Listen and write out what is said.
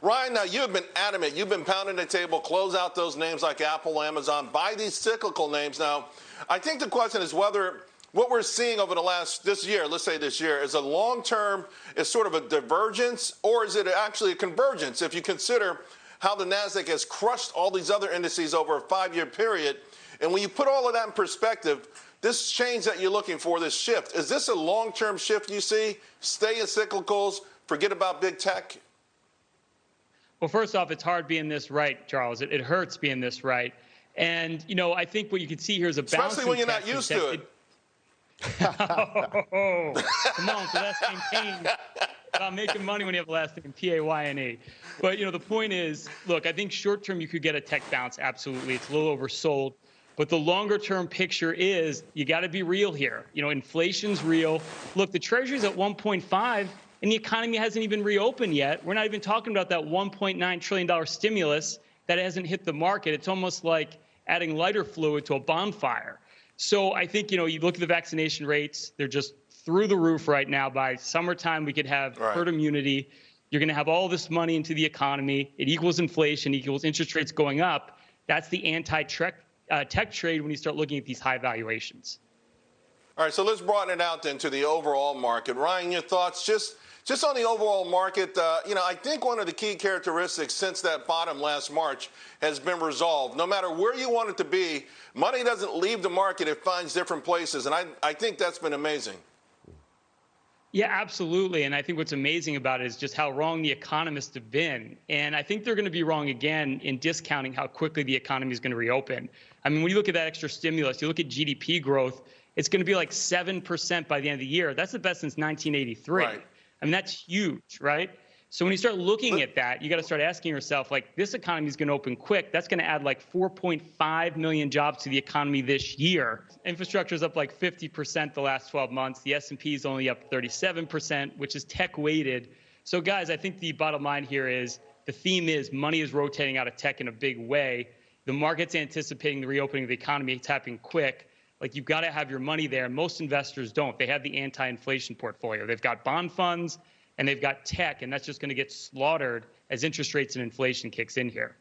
Ryan, now you have been adamant. You've been pounding the table, close out those names like Apple, Amazon, buy these cyclical names. Now, I think the question is whether what we're seeing over the last this year, let's say this year, is a long term, is sort of a divergence, or is it actually a convergence? If you consider how the Nasdaq has crushed all these other indices over a five year period, and when you put all of that in perspective, this change that you're looking for, this shift, is this a long term shift you see? Stay in cyclicals, forget about big tech? Well, first off, it's hard being this right, Charles. It, it hurts being this right. And, you know, I think what you can see here is a balance. Especially when you're not used to it. oh, come on, for that same pain about making money when you have a last name P-A-Y-N-E. But, you know, the point is, look, I think short term you could get a tech bounce. Absolutely. It's a little oversold. But the longer term picture is you got to be real here. You know, inflation's real. Look, the treasury's at 1.5 and the economy hasn't even reopened yet. We're not even talking about that $1.9 trillion stimulus that hasn't hit the market. It's almost like adding lighter fluid to a bonfire. So I think, you know, you look at the vaccination rates, they're just through the roof right now. By summertime, we could have right. herd immunity. You're going to have all this money into the economy. It equals inflation, equals interest rates going up. That's the anti-tech uh, tech trade when you start looking at these high valuations. All right, so let's broaden it out then to the overall market. Ryan, your thoughts just just on the overall market, uh, you know, I think one of the key characteristics since that bottom last March has been resolved. No matter where you want it to be, money doesn't leave the market, it finds different places. And I, I think that's been amazing. Yeah, absolutely. And I think what's amazing about it is just how wrong the economists have been. And I think they're going to be wrong again in discounting how quickly the economy is going to reopen. I mean, when you look at that extra stimulus, you look at GDP growth, it's going to be like 7% by the end of the year. That's the best since 1983. Right. I mean, that's huge, right? So when you start looking at that, you got to start asking yourself, like, this economy is going to open quick. That's going to add like 4.5 million jobs to the economy this year. Infrastructure is up like 50% the last 12 months. The S&P is only up 37%, which is tech weighted. So guys, I think the bottom line here is the theme is money is rotating out of tech in a big way. The market's anticipating the reopening of the economy. It's happening quick. Like you've got to have your money there. Most investors don't. They have the anti-inflation portfolio. They've got bond funds and they've got tech, and that's just going to get slaughtered as interest rates and inflation kicks in here.